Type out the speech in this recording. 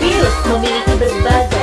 Virus memiliki berbagai